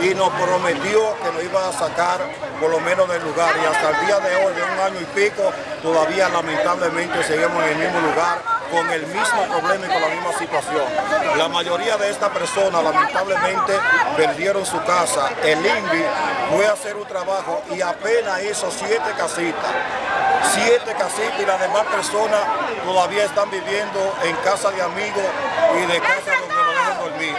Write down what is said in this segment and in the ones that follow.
y nos prometió que nos iba a sacar por lo menos del lugar y hasta el día de hoy, de un año y pico, todavía lamentablemente seguimos en el mismo lugar con el mismo problema y con la misma situación. La mayoría de estas personas lamentablemente perdieron su casa. El INVI fue a hacer un trabajo y apenas hizo siete casitas. Siete casitas y las demás personas todavía están viviendo en casa de amigos y de casa donde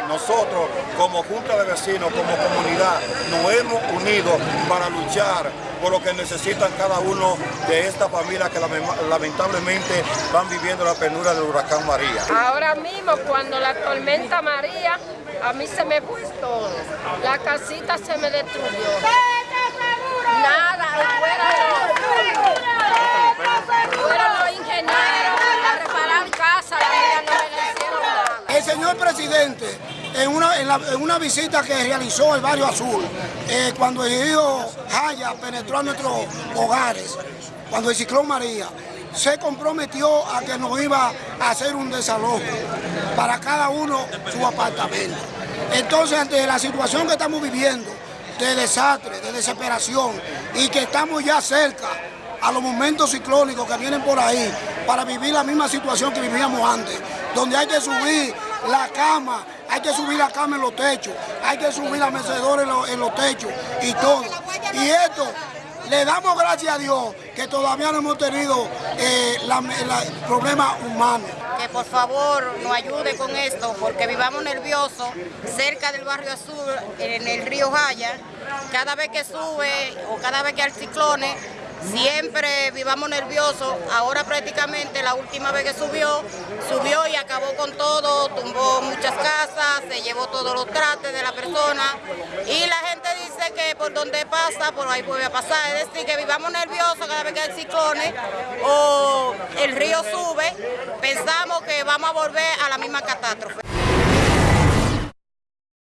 Nosotros como Junta de Vecinos, como comunidad, nos hemos unido para luchar por lo que necesitan cada uno de estas familias que lamentablemente van viviendo la penura del huracán María. Ahora mismo cuando la tormenta María, a mí se me fue todo. La casita se me destruyó. Nada, fuera fueron los ingenieros a reparar casas, no me hicieron nada. El señor presidente, en una, en, una visita que realizó el barrio Azul, eh, cuando el río Jaya penetró a nuestros hogares, cuando el ciclón María, se comprometió a que nos iba a hacer un desalojo para cada uno su apartamento. Entonces, ante la situación que estamos viviendo, de desastre, de desesperación, y que estamos ya cerca a los momentos ciclónicos que vienen por ahí, para vivir la misma situación que vivíamos antes, donde hay que subir la cama, hay que subir la cama en los techos, hay que subir la mecedora en los, techos y todo. Y esto le damos gracias a Dios que todavía no hemos tenido eh, problemas humanos. Que por favor nos ayude con esto porque vivamos nerviosos cerca del barrio Azul, en el río Jaya. Cada vez que sube o cada vez que hay ciclones, Siempre vivamos nerviosos, ahora prácticamente la última vez que subió, subió y acabó con todo, tumbó muchas casas, se llevó todos los trates de la persona. Y la gente dice que por donde pasa, por ahí puede pasar, es decir, que vivamos nerviosos cada vez que hay ciclones o el río sube, pensamos que vamos a volver a la misma catástrofe.